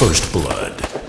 First Blood.